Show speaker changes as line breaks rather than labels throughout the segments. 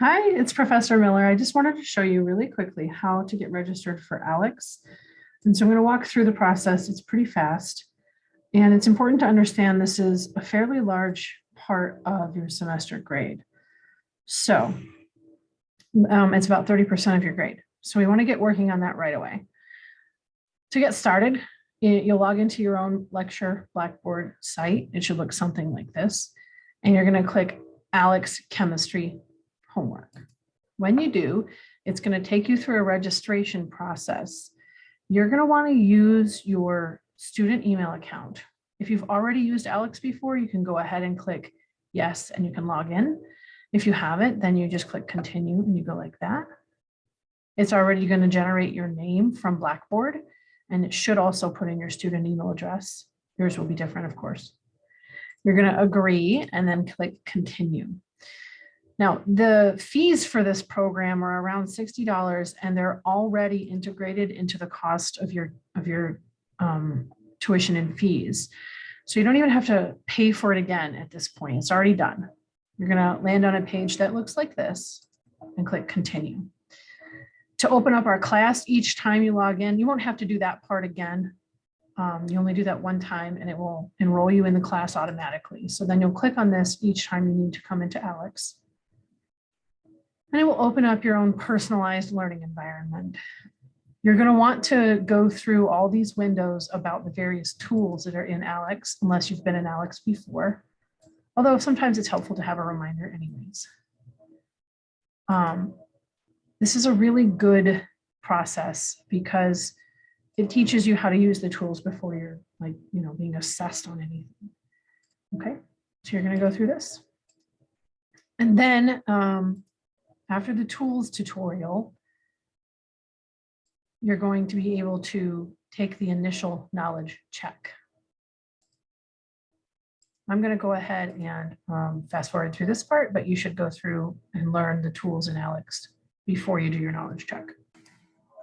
Hi, it's Professor Miller. I just wanted to show you really quickly how to get registered for ALEKS. And so I'm going to walk through the process. It's pretty fast. And it's important to understand this is a fairly large part of your semester grade. So um, it's about 30% of your grade. So we want to get working on that right away. To get started, you'll log into your own lecture Blackboard site. It should look something like this. And you're going to click ALEKS Chemistry homework. When you do, it's going to take you through a registration process. You're going to want to use your student email account. If you've already used ALEKS before, you can go ahead and click yes, and you can log in. If you haven't, then you just click continue and you go like that. It's already going to generate your name from Blackboard, and it should also put in your student email address. Yours will be different, of course. You're going to agree and then click continue. Now, the fees for this program are around $60 and they're already integrated into the cost of your, of your um, tuition and fees. So you don't even have to pay for it again at this point. It's already done. You're going to land on a page that looks like this and click continue. To open up our class each time you log in, you won't have to do that part again. Um, you only do that one time and it will enroll you in the class automatically. So then you'll click on this each time you need to come into ALEKS. And it will open up your own personalized learning environment. You're going to want to go through all these windows about the various tools that are in ALEKS, unless you've been in ALEKS before. Although sometimes it's helpful to have a reminder anyways. Um, this is a really good process because it teaches you how to use the tools before you're like, you know, being assessed on anything. Okay, so you're going to go through this. And then um, after the tools tutorial, you're going to be able to take the initial knowledge check. I'm going to go ahead and um, fast forward through this part, but you should go through and learn the tools in ALEKS before you do your knowledge check.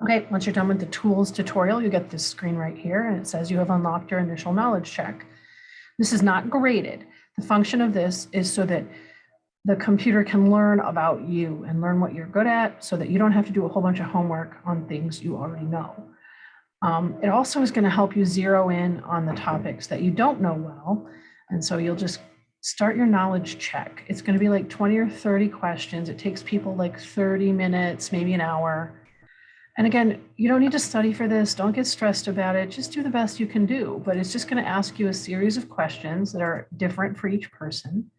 Okay, once you're done with the tools tutorial, you get this screen right here and it says you have unlocked your initial knowledge check. This is not graded. The function of this is so that the computer can learn about you and learn what you're good at so that you don't have to do a whole bunch of homework on things you already know. Um, it also is going to help you zero in on the topics that you don't know well. And so you'll just start your knowledge check. It's going to be like 20 or 30 questions. It takes people like 30 minutes, maybe an hour. And again, you don't need to study for this. Don't get stressed about it. Just do the best you can do. But it's just going to ask you a series of questions that are different for each person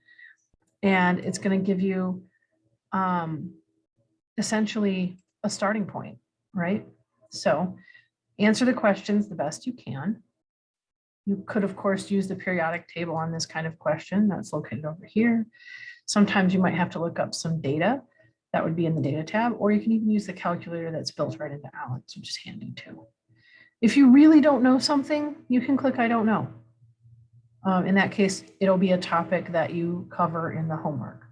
and it's going to give you um, essentially a starting point, right? So answer the questions the best you can. You could, of course, use the periodic table on this kind of question that's located over here. Sometimes you might have to look up some data that would be in the data tab, or you can even use the calculator that's built right into ALEKS, which is handy too. If you really don't know something, you can click I don't know. Um, in that case, it'll be a topic that you cover in the homework.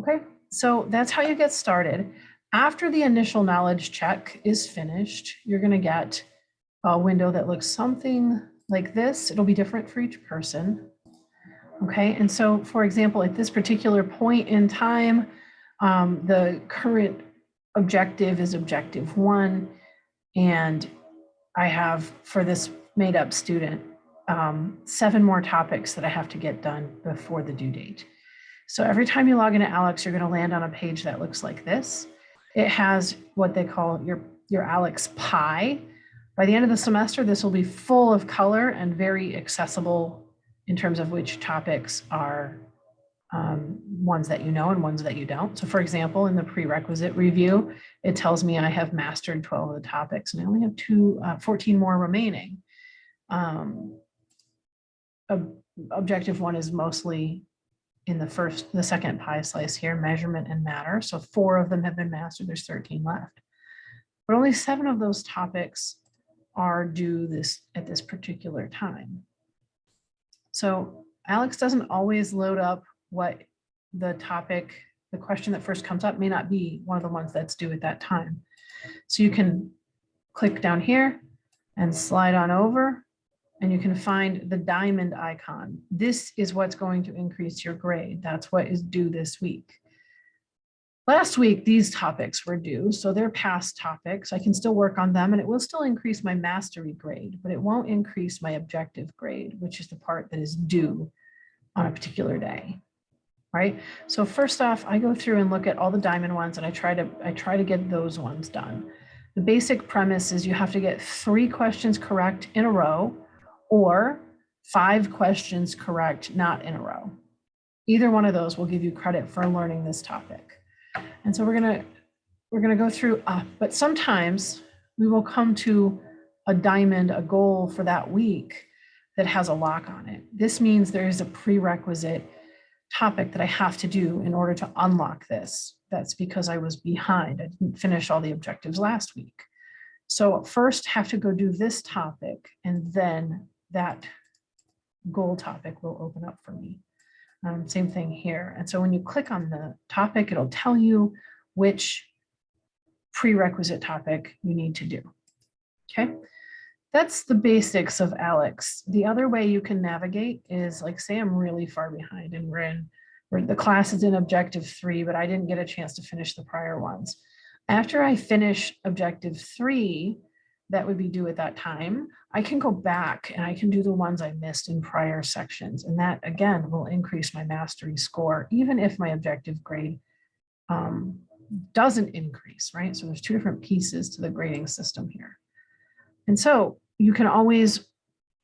Okay, so that's how you get started. After the initial knowledge check is finished, you're going to get a window that looks something like this. It'll be different for each person. Okay, and so for example, at this particular point in time, um, the current objective is objective one, and I have for this made up student um, seven more topics that I have to get done before the due date. So every time you log into ALEKS, you're going to land on a page that looks like this. It has what they call your, your ALEKS pie. By the end of the semester, this will be full of color and very accessible in terms of which topics are um, ones that you know and ones that you don't. So for example, in the prerequisite review, it tells me I have mastered 12 of the topics and I only have two, uh, 14 more remaining. Um, objective one is mostly in the first, the second pie slice here, measurement and matter. So four of them have been mastered, there's 13 left. But only seven of those topics are due this at this particular time. So ALEKS doesn't always load up what the topic, the question that first comes up may not be one of the ones that's due at that time. So you can click down here and slide on over and you can find the diamond icon. This is what's going to increase your grade. That's what is due this week. Last week, these topics were due, so they're past topics. I can still work on them and it will still increase my mastery grade, but it won't increase my objective grade, which is the part that is due on a particular day. Right? So first off, I go through and look at all the diamond ones and I try to I try to get those ones done. The basic premise is you have to get three questions correct in a row or five questions correct not in a row. Either one of those will give you credit for learning this topic. And so we're gonna we're gonna go through, uh, but sometimes we will come to a diamond, a goal for that week that has a lock on it. This means there is a prerequisite topic that I have to do in order to unlock this. That's because I was behind. I didn't finish all the objectives last week. So first have to go do this topic and then that goal topic will open up for me. Um, same thing here. And so when you click on the topic, it'll tell you which prerequisite topic you need to do. Okay, that's the basics of ALEKS. The other way you can navigate is like, say I'm really far behind and we're in, where the class is in objective three, but I didn't get a chance to finish the prior ones. After I finish objective three, that would be due at that time, I can go back and I can do the ones I missed in prior sections. And that again will increase my mastery score, even if my objective grade um, doesn't increase, right? So there's two different pieces to the grading system here. And so you can always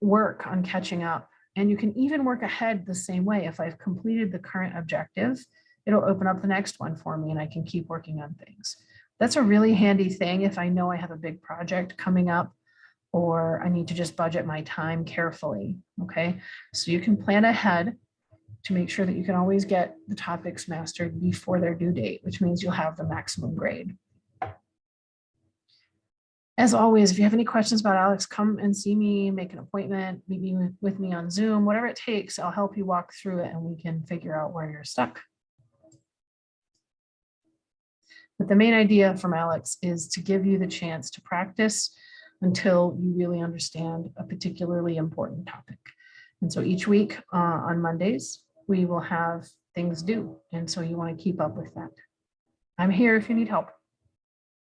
work on catching up and you can even work ahead the same way. If I've completed the current objective, it'll open up the next one for me and I can keep working on things. That's a really handy thing if I know I have a big project coming up or I need to just budget my time carefully, okay? So you can plan ahead to make sure that you can always get the topics mastered before their due date, which means you'll have the maximum grade. As always, if you have any questions about ALEKS, come and see me, make an appointment, meet me with me on Zoom, whatever it takes, I'll help you walk through it and we can figure out where you're stuck. But the main idea from ALEKS is to give you the chance to practice until you really understand a particularly important topic. And so each week uh, on Mondays, we will have things due. And so you want to keep up with that. I'm here if you need help.